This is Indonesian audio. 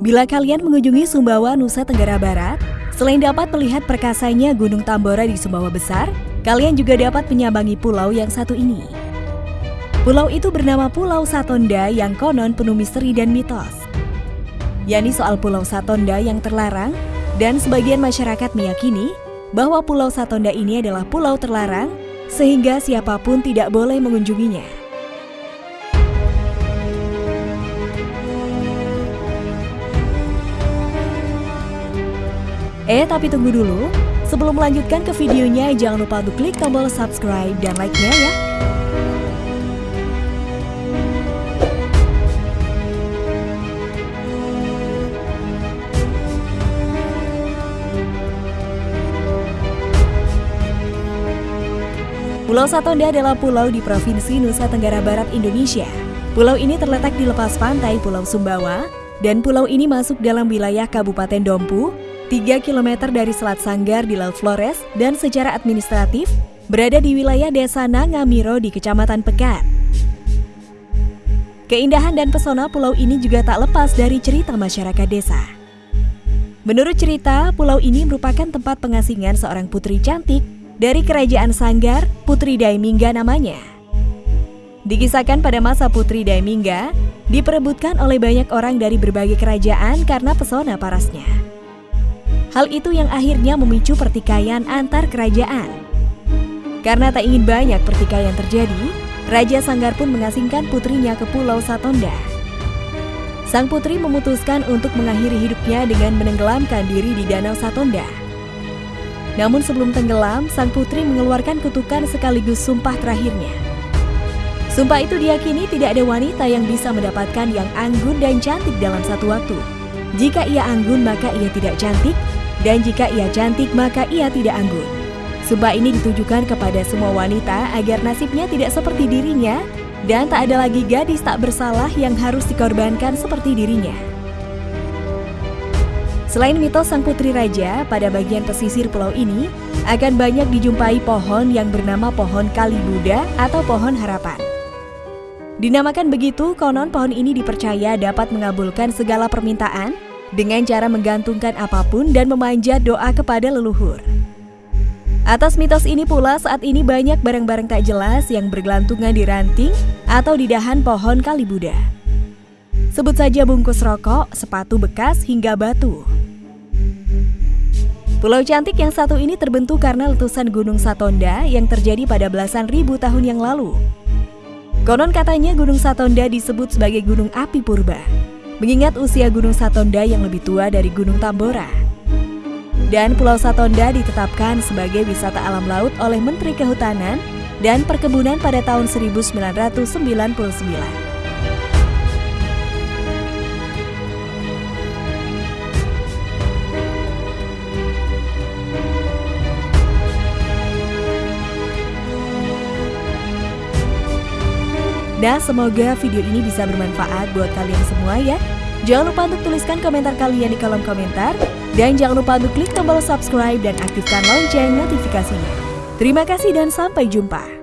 Bila kalian mengunjungi Sumbawa, Nusa Tenggara Barat, selain dapat melihat perkasanya Gunung Tambora di Sumbawa Besar, kalian juga dapat menyambangi pulau yang satu ini. Pulau itu bernama Pulau Satonda yang konon penuh misteri dan mitos. Yani soal Pulau Satonda yang terlarang, dan sebagian masyarakat meyakini bahwa Pulau Satonda ini adalah pulau terlarang, sehingga siapa pun tidak boleh mengunjunginya. Eh, tapi tunggu dulu. Sebelum melanjutkan ke videonya, jangan lupa untuk klik tombol subscribe dan like-nya ya. Pulau Satonda adalah pulau di Provinsi Nusa Tenggara Barat, Indonesia. Pulau ini terletak di lepas pantai Pulau Sumbawa, dan pulau ini masuk dalam wilayah Kabupaten Dompu 3 km dari Selat Sanggar di Laut Flores dan secara administratif berada di wilayah Desa Nangamiro di Kecamatan Pekan. Keindahan dan pesona pulau ini juga tak lepas dari cerita masyarakat desa. Menurut cerita, pulau ini merupakan tempat pengasingan seorang putri cantik dari Kerajaan Sanggar, Putri Daimingga namanya. Dikisahkan pada masa Putri Daimingga, diperebutkan oleh banyak orang dari berbagai kerajaan karena pesona parasnya. Hal itu yang akhirnya memicu pertikaian antar kerajaan. Karena tak ingin banyak pertikaian terjadi, Raja Sanggar pun mengasingkan putrinya ke Pulau Satonda. Sang putri memutuskan untuk mengakhiri hidupnya dengan menenggelamkan diri di Danau Satonda. Namun sebelum tenggelam, sang putri mengeluarkan kutukan sekaligus sumpah terakhirnya. Sumpah itu diyakini tidak ada wanita yang bisa mendapatkan yang anggun dan cantik dalam satu waktu. Jika ia anggun maka ia tidak cantik, dan jika ia cantik, maka ia tidak anggun. Sumpah ini ditujukan kepada semua wanita agar nasibnya tidak seperti dirinya dan tak ada lagi gadis tak bersalah yang harus dikorbankan seperti dirinya. Selain mitos sang putri raja, pada bagian pesisir pulau ini akan banyak dijumpai pohon yang bernama pohon kali Buddha atau pohon harapan. Dinamakan begitu, konon pohon ini dipercaya dapat mengabulkan segala permintaan dengan cara menggantungkan apa pun dan memanjat doa kepada leluhur. Atas mitos ini pula saat ini banyak barang-barang tak jelas yang bergelantungan di ranting atau di dahan pohon kali Buddha. Sebut saja bungkus rokok, sepatu bekas, hingga batu. Pulau cantik yang satu ini terbentuk karena letusan Gunung Satonda yang terjadi pada belasan ribu tahun yang lalu. Konon katanya Gunung Satonda disebut sebagai gunung api purba mengingat usia Gunung Satonda yang lebih tua dari Gunung Tambora. Dan Pulau Satonda ditetapkan sebagai wisata alam laut oleh Menteri Kehutanan dan Perkebunan pada tahun 1999. Nah, semoga video ini bisa bermanfaat buat kalian semua ya. Jangan lupa untuk tuliskan komentar kalian di kolom komentar. Dan jangan lupa untuk klik tombol subscribe dan aktifkan lonceng notifikasinya. Terima kasih dan sampai jumpa.